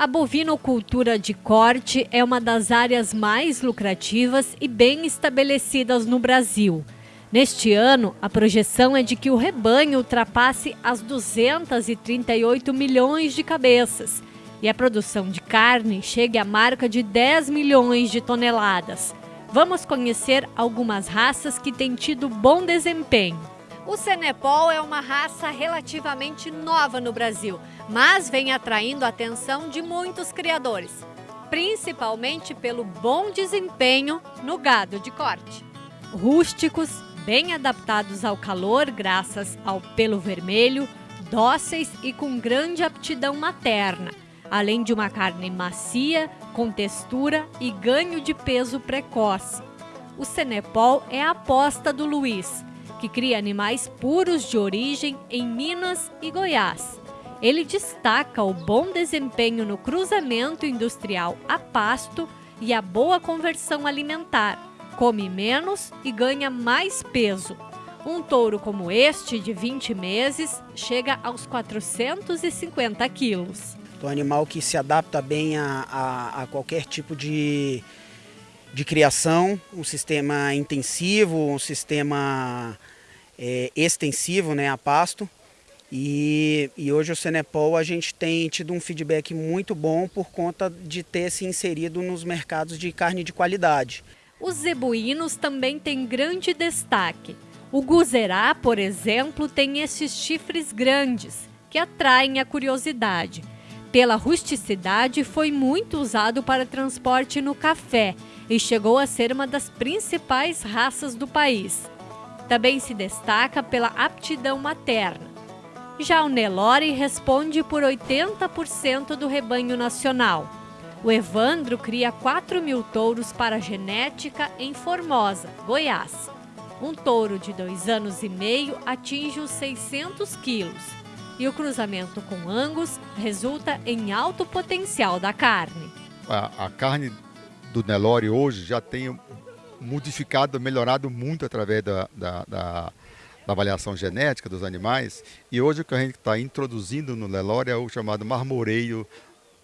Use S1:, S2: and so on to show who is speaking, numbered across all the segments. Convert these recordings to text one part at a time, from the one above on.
S1: A bovinocultura de corte é uma das áreas mais lucrativas e bem estabelecidas no Brasil. Neste ano, a projeção é de que o rebanho ultrapasse as 238 milhões de cabeças e a produção de carne chegue à marca de 10 milhões de toneladas. Vamos conhecer algumas raças que têm tido bom desempenho. O Senepol é uma raça relativamente nova no Brasil, mas vem atraindo a atenção de muitos criadores, principalmente pelo bom desempenho no gado de corte. Rústicos, bem adaptados ao calor graças ao pelo vermelho, dóceis e com grande aptidão materna, além de uma carne macia, com textura e ganho de peso precoce. O Senepol é a aposta do Luiz, que cria animais puros de origem em Minas e Goiás. Ele destaca o bom desempenho no cruzamento industrial a pasto e a boa conversão alimentar. Come menos e ganha mais peso. Um touro como este, de 20 meses, chega aos 450 quilos.
S2: É um animal que se adapta bem a, a, a qualquer tipo de, de criação, um sistema intensivo, um sistema é, extensivo né, a pasto. E, e, hoje o Senepol a gente tem tido um feedback muito bom por conta de ter se inserido nos mercados de carne de qualidade.
S1: Os zebuínos também têm grande destaque. O guzerá, por exemplo, tem esses chifres grandes, que atraem a curiosidade. Pela rusticidade, foi muito usado para transporte no café e chegou a ser uma das principais raças do país. Também se destaca pela aptidão materna. Já o Nelore responde por 80% do rebanho nacional. O Evandro cria 4 mil touros para genética em Formosa, Goiás. Um touro de dois anos e meio atinge os 600 quilos e o cruzamento com Angus resulta em alto potencial da carne.
S3: A, a carne do Nelore hoje já tem modificado, melhorado muito através da, da, da, da avaliação genética dos animais. E hoje o que a gente está introduzindo no Nelore é o chamado marmoreio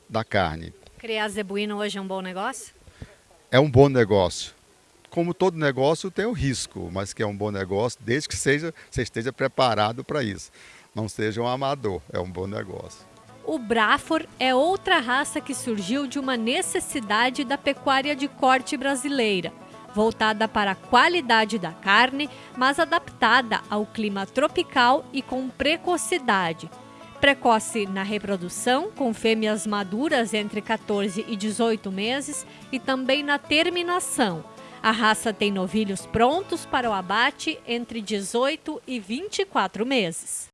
S3: da carne.
S1: Criar zebuíno hoje é um bom negócio?
S3: É um bom negócio. Como todo negócio tem o risco, mas que é um bom negócio desde que seja, você esteja preparado para isso não seja um amador, é um bom negócio.
S1: O Brafor é outra raça que surgiu de uma necessidade da pecuária de corte brasileira, voltada para a qualidade da carne, mas adaptada ao clima tropical e com precocidade. Precoce na reprodução, com fêmeas maduras entre 14 e 18 meses, e também na terminação. A raça tem novilhos prontos para o abate entre 18 e 24 meses.